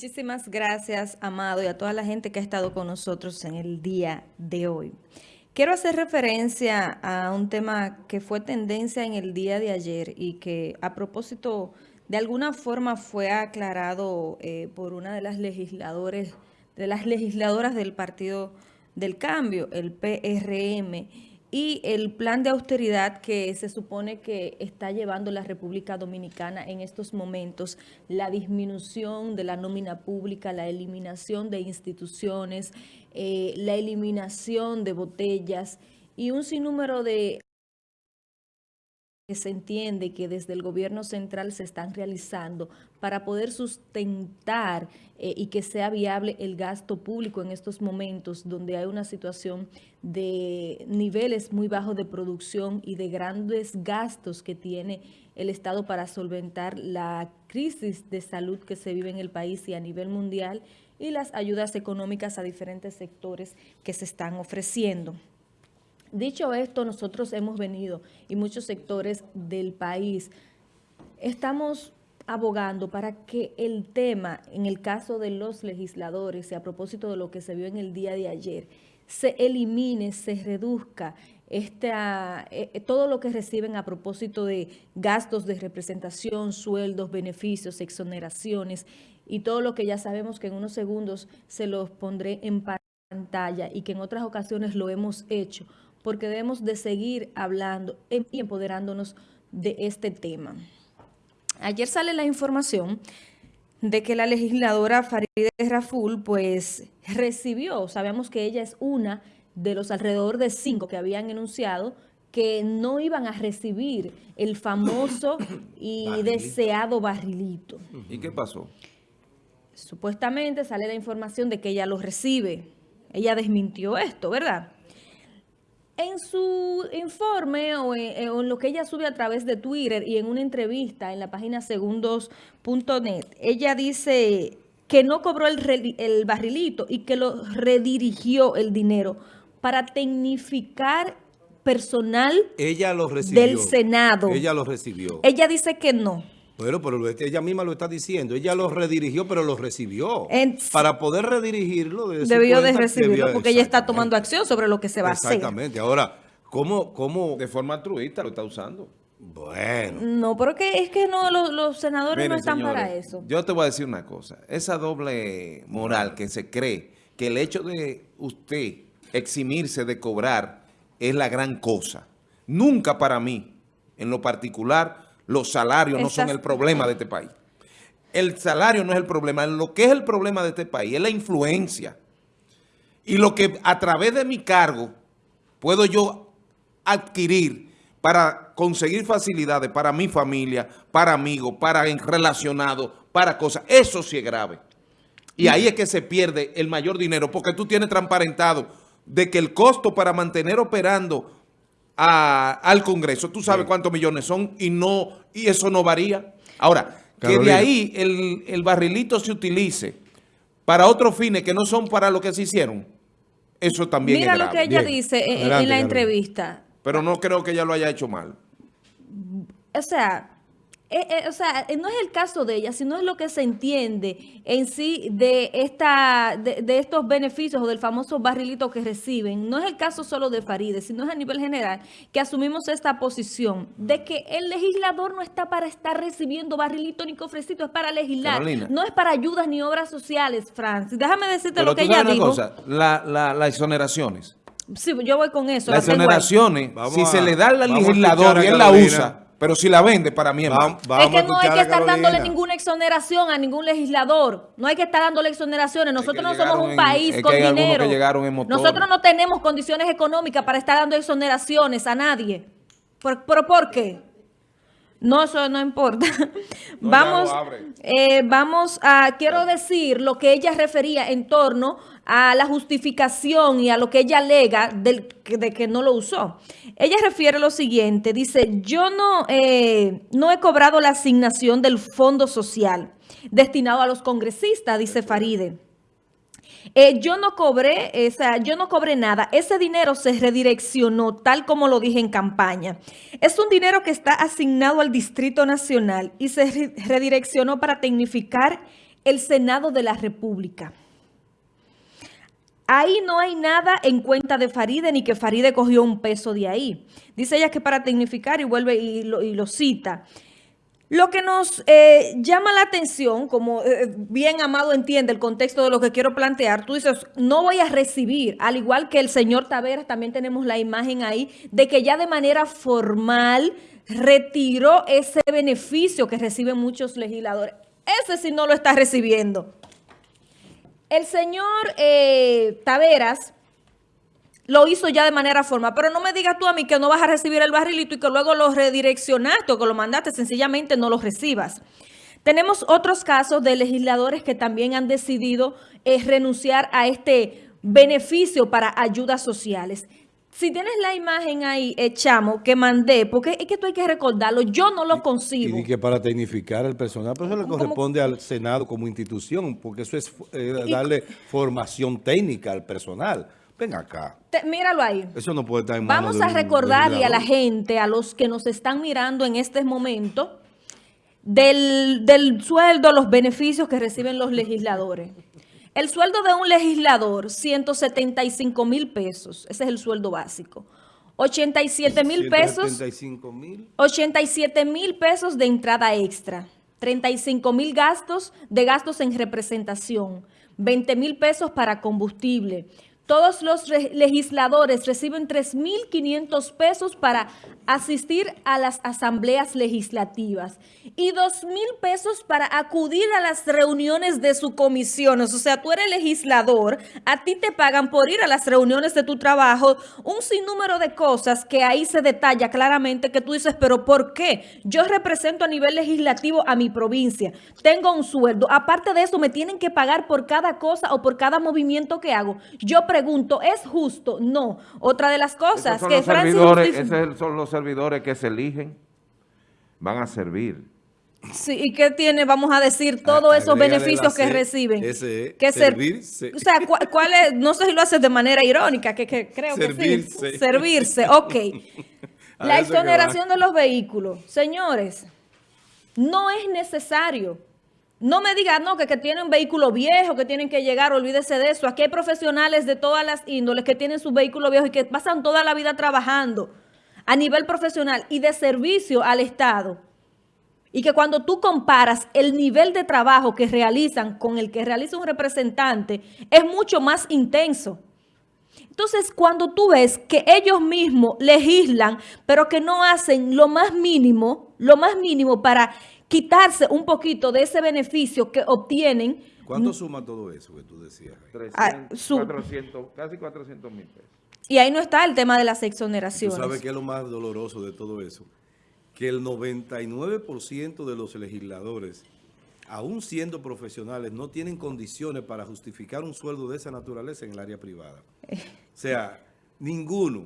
Muchísimas gracias, Amado, y a toda la gente que ha estado con nosotros en el día de hoy. Quiero hacer referencia a un tema que fue tendencia en el día de ayer y que a propósito de alguna forma fue aclarado eh, por una de las legisladores, de las legisladoras del Partido del Cambio, el PRM, y el plan de austeridad que se supone que está llevando la República Dominicana en estos momentos, la disminución de la nómina pública, la eliminación de instituciones, eh, la eliminación de botellas y un sinnúmero de que se entiende que desde el gobierno central se están realizando para poder sustentar eh, y que sea viable el gasto público en estos momentos donde hay una situación de niveles muy bajos de producción y de grandes gastos que tiene el Estado para solventar la crisis de salud que se vive en el país y a nivel mundial y las ayudas económicas a diferentes sectores que se están ofreciendo. Dicho esto, nosotros hemos venido y muchos sectores del país estamos abogando para que el tema, en el caso de los legisladores y a propósito de lo que se vio en el día de ayer, se elimine, se reduzca esta, eh, eh, todo lo que reciben a propósito de gastos de representación, sueldos, beneficios, exoneraciones y todo lo que ya sabemos que en unos segundos se los pondré en pantalla y que en otras ocasiones lo hemos hecho porque debemos de seguir hablando y empoderándonos de este tema. Ayer sale la información de que la legisladora Farideh Raful pues recibió, sabemos que ella es una de los alrededor de cinco que habían enunciado que no iban a recibir el famoso y deseado barrilito. ¿Y qué pasó? Supuestamente sale la información de que ella lo recibe. Ella desmintió esto, ¿verdad? En su informe o en, lo que ella sube a través de Twitter y en una entrevista en la página segundos.net, ella dice que no cobró el, el barrilito y que lo redirigió el dinero para tecnificar personal ella lo recibió. del Senado. Ella lo recibió. Ella dice que no. Bueno, pero ella misma lo está diciendo. Ella lo redirigió, pero lo recibió. Para poder redirigirlo... debió de recibirlo, porque ella está tomando acción sobre lo que se va a hacer. Exactamente. Ahora, ¿cómo, ¿cómo de forma altruista lo está usando? Bueno. No, pero que es que no los, senadores no están para eso. Yo te voy a decir una cosa. Esa doble moral que se cree que el hecho de usted eximirse de cobrar es la gran cosa. Nunca para mí, en lo particular los salarios no son el problema de este país. El salario no es el problema. Lo que es el problema de este país es la influencia. Y lo que a través de mi cargo puedo yo adquirir para conseguir facilidades para mi familia, para amigos, para relacionados, para cosas. Eso sí es grave. Y ahí es que se pierde el mayor dinero porque tú tienes transparentado de que el costo para mantener operando al Congreso, tú sabes cuántos millones son y no y eso no varía. Ahora, que de ahí el, barrilito se utilice para otros fines que no son para lo que se hicieron, eso también Mira lo que ella dice en, la entrevista. Pero no creo que ella lo haya hecho mal. O sea, eh, eh, o sea, eh, no es el caso de ella, sino es lo que se entiende en sí de esta de, estos beneficios o del famoso barrilito que reciben. No es el caso solo de Faride, sino es a nivel general que asumimos esta posición de que el legislador no está para estar recibiendo barrilito ni cofrecito, es para legislar. No es para ayudas ni obras sociales, Francis. Déjame decirte lo que ella dijo. Cosa, las exoneraciones. Sí, yo voy con eso. Las exoneraciones, si se le da al legislador y él la usa pero si la vende, para mí es mal. es que no hay que estar dándole ninguna exoneración a ningún legislador. No hay que estar dándole exoneraciones. Nosotros no somos un país con dinero. Nosotros no tenemos condiciones económicas para estar dando exoneraciones a nadie. ¿Pero por qué? No, eso no importa. vamos, eh, vamos a, quiero decir lo que ella refería en torno a la justificación y a lo que ella alega de que no lo usó. Ella refiere lo siguiente, dice, yo no, eh, no he cobrado la asignación del Fondo Social destinado a los congresistas, dice Faride. Eh, yo no cobré, o sea, yo no cobré nada. Ese dinero se redireccionó, tal como lo dije en campaña. Es un dinero que está asignado al Distrito Nacional y se redireccionó para tecnificar el Senado de la República. Ahí no hay nada en cuenta de Faride, ni que Faride cogió un peso de ahí. Dice ella que para tecnificar, y vuelve y lo, cita, lo que nos eh, llama la atención, como eh, bien Amado entiende el contexto de lo que quiero plantear, tú dices, no voy a recibir, al igual que el señor Taveras, también tenemos la imagen ahí, de que ya de manera formal retiró ese beneficio que reciben muchos legisladores. Ese sí no lo está recibiendo. El señor eh, Taveras lo hizo ya de manera formal, pero no me digas tú a mí que no vas a recibir el barrilito y que luego lo redireccionaste o que lo mandaste, sencillamente no lo recibas. Tenemos otros casos de legisladores que también han decidido eh, renunciar a este beneficio para ayudas sociales. Si tienes la imagen ahí, eh, que mandé, porque es que tú hay que recordarlo, yo no lo consigo. Y, que para tecnificar el personal, pero eso le corresponde al Senado como institución, porque eso es eh, darle formación técnica al personal. Ven acá. míralo ahí. Eso no puede estar en Vamos a recordarle a la gente, a los que nos están mirando en este momento, del, del sueldo, los beneficios que reciben los legisladores. El sueldo de un legislador, 175 mil pesos. Ese es el sueldo básico. 87 mil pesos. 87 mil pesos de entrada extra. 35 mil gastos de gastos en representación. 20 mil pesos para combustible. Todos los legisladores reciben 3.500 pesos para asistir a las asambleas legislativas y 2.000 pesos para acudir a las reuniones de su comisión. O sea, tú eres legislador, a ti te pagan por ir a las reuniones de tu trabajo, un sinnúmero de cosas que ahí se detalla claramente que tú dices, pero ¿por qué? Yo represento a nivel legislativo a mi provincia, tengo un sueldo, aparte de eso me tienen que pagar por cada cosa o por cada movimiento que hago. Yo pregunto, ¿es justo? No. Otra de las cosas que Francis... Esos son los servidores que se eligen van a servir. Sí, ¿y qué tiene, vamos a decir, todos esos beneficios que reciben? Ese que servirse. o sea, ¿cuál, es? No sé si lo haces de manera irónica, que, creo que sí. Servirse, ok. La exoneración de los vehículos. Señores, no es necesario. No me digan, no, que, que tienen un vehículo viejo, que tienen que llegar, olvídese de eso. Aquí hay profesionales de todas las índoles que tienen su vehículo viejo y que pasan toda la vida trabajando a nivel profesional y de servicio al Estado, y que cuando tú comparas el nivel de trabajo que realizan con el que realiza un representante, es mucho más intenso. Entonces, cuando tú ves que ellos mismos legislan, pero que no hacen lo más mínimo, lo más mínimo para quitarse un poquito de ese beneficio que obtienen. ¿Cuánto suma todo eso que tú decías? 400, casi 400 mil pesos. Y ahí no está el tema de las exoneraciones. ¿Tú sabes qué es lo más doloroso de todo eso? Que el 99% de los legisladores, aún siendo profesionales, no tienen condiciones para justificar un sueldo de esa naturaleza en el área privada. O sea, ninguno,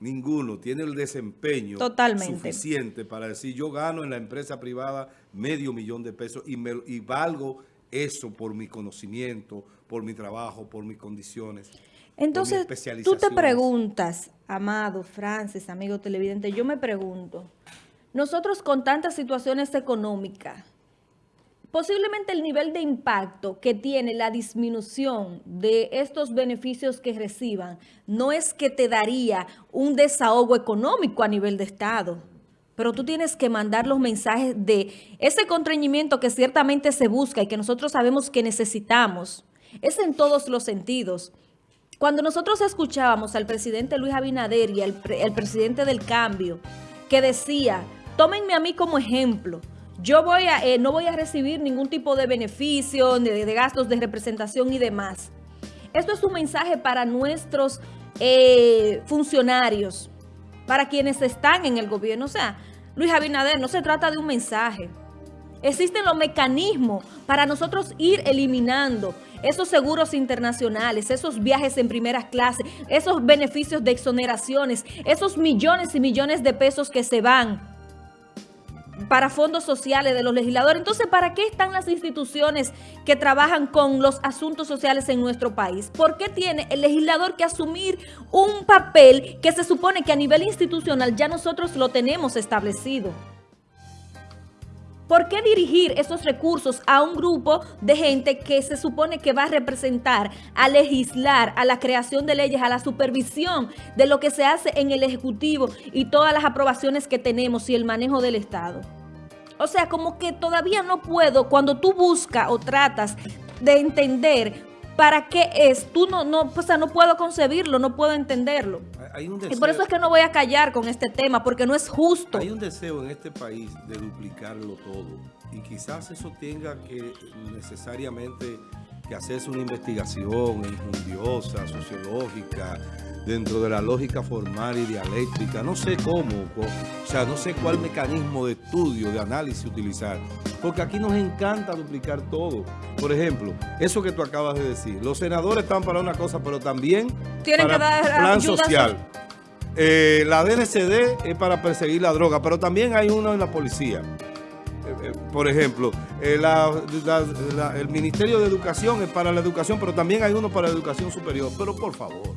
ninguno tiene el desempeño suficiente para decir yo gano en la empresa privada medio millón de pesos y, me, y valgo eso por mi conocimiento, por mi trabajo, por mis condiciones. Entonces, tú te preguntas, Amado, Francis, amigo televidente, yo me pregunto, nosotros con tantas situaciones económicas, posiblemente el nivel de impacto que tiene la disminución de estos beneficios que reciban no es que te daría un desahogo económico a nivel de Estado, pero tú tienes que mandar los mensajes de ese contrañimiento que ciertamente se busca y que nosotros sabemos que necesitamos. Es en todos los sentidos. Cuando nosotros escuchábamos al presidente Luis Abinader y el, presidente del cambio, que decía, tómenme a mí como ejemplo, yo voy a, eh, no voy a recibir ningún tipo de beneficio, de, de, gastos de representación y demás. Esto es un mensaje para nuestros eh, funcionarios, para quienes están en el gobierno. O sea, Luis Abinader, no se trata de un mensaje. Existen los mecanismos para nosotros ir eliminando esos seguros internacionales, esos viajes en primeras clases, esos beneficios de exoneraciones, esos millones y millones de pesos que se van para fondos sociales de los legisladores. Entonces, ¿para qué están las instituciones que trabajan con los asuntos sociales en nuestro país? ¿Por qué tiene el legislador que asumir un papel que se supone que a nivel institucional ya nosotros lo tenemos establecido? ¿Por qué dirigir esos recursos a un grupo de gente que se supone que va a representar, a legislar, a la creación de leyes, a la supervisión de lo que se hace en el Ejecutivo y todas las aprobaciones que tenemos y el manejo del Estado? O sea, como que todavía no puedo, cuando tú buscas o tratas de entender para qué es, tú no, no, o sea, no puedo concebirlo, no puedo entenderlo. Hay un Y por eso es que no voy a callar con este tema, porque no es justo. hay un deseo en este país de duplicarlo todo. Y quizás eso tenga que necesariamente que hacerse una investigación enjundiosa, sociológica, dentro de la lógica formal y dialéctica. No sé cómo, o sea, no sé cuál mecanismo de estudio, de análisis utilizar. Porque aquí nos encanta duplicar todo. Por ejemplo, eso que tú acabas de decir. Los senadores están para una cosa, pero también Tienen para que dar plan ayuda social. Eh, la DNCD es para perseguir la droga, pero también hay uno en la policía. Eh, eh, Por ejemplo, eh, la- la- la- el Ministerio de Educación es para la educación, pero también hay uno para la educación superior. Pero por favor,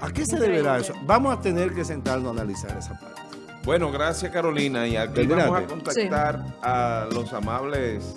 ¿a qué se deberá eso? Vamos a tener que sentarnos a analizar esa parte. Bueno, gracias Carolina. Y aquí vamos a contactar a los amables